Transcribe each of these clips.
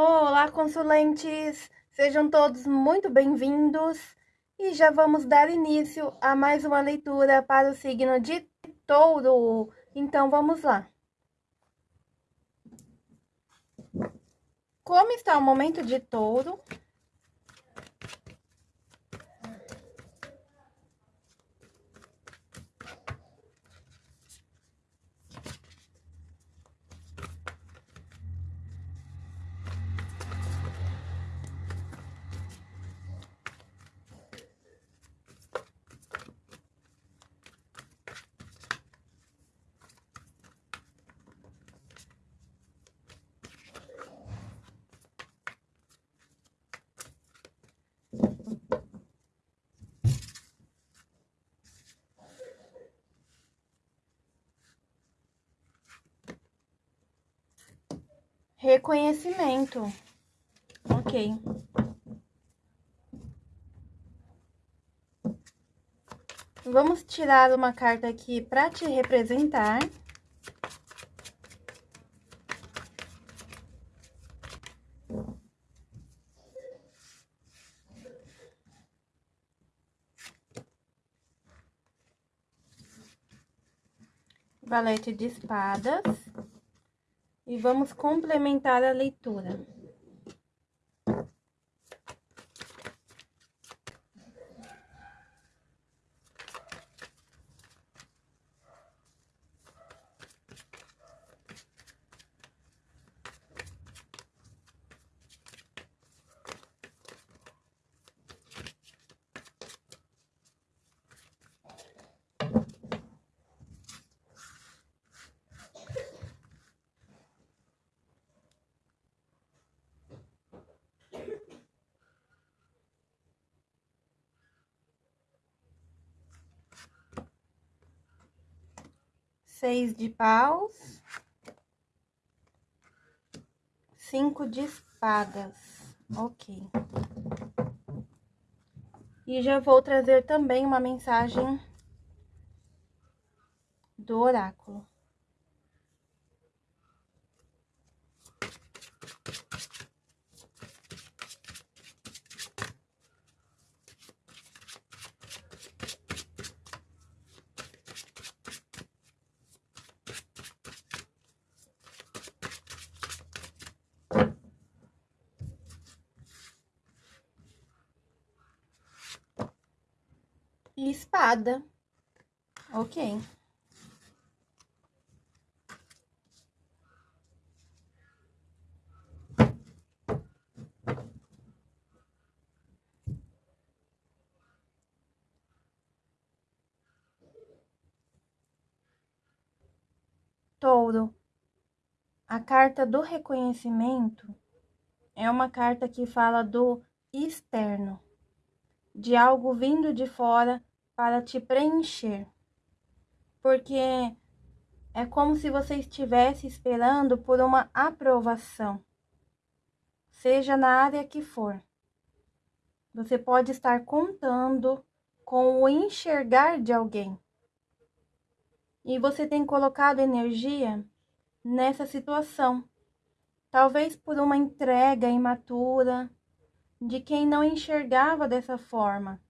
Olá, consulentes! Sejam todos muito bem-vindos e já vamos dar início a mais uma leitura para o signo de touro. Então, vamos lá. Como está o momento de touro? Reconhecimento. Ok. Vamos tirar uma carta aqui para te representar. Valete de espadas. E vamos complementar a leitura. Seis de paus, cinco de espadas, ok. E já vou trazer também uma mensagem do oráculo. E espada. Ok. Touro. A carta do reconhecimento é uma carta que fala do externo, de algo vindo de fora para te preencher. Porque é como se você estivesse esperando por uma aprovação, seja na área que for. Você pode estar contando com o enxergar de alguém. E você tem colocado energia nessa situação. Talvez por uma entrega imatura de quem não enxergava dessa forma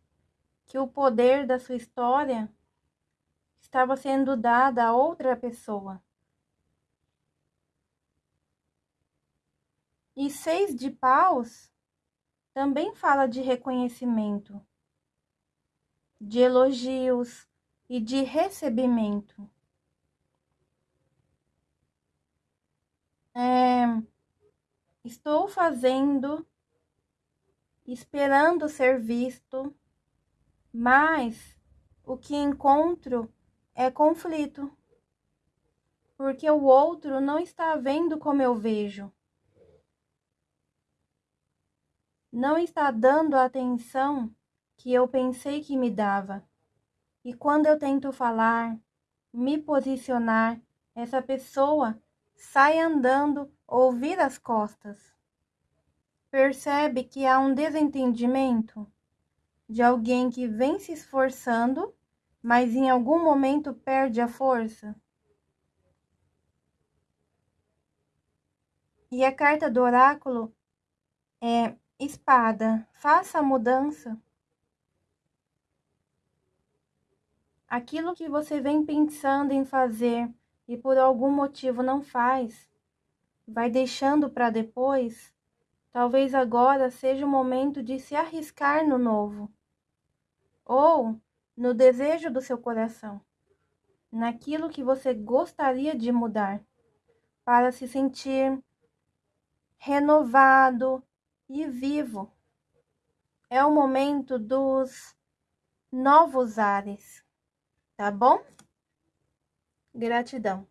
que o poder da sua história estava sendo dado a outra pessoa. E seis de paus também fala de reconhecimento, de elogios e de recebimento. É, estou fazendo, esperando ser visto mas o que encontro é conflito, porque o outro não está vendo como eu vejo, não está dando a atenção que eu pensei que me dava. E quando eu tento falar, me posicionar, essa pessoa sai andando ou as costas. Percebe que há um desentendimento? De alguém que vem se esforçando, mas em algum momento perde a força? E a carta do oráculo É espada, faça a mudança. Aquilo que você vem pensando em fazer e por algum motivo não faz, vai deixando para depois, talvez agora seja o momento de se arriscar no novo. Ou no desejo do seu coração, naquilo que você gostaria de mudar, para se sentir renovado e vivo. É o momento dos novos ares, tá bom? Gratidão.